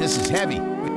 This is heavy.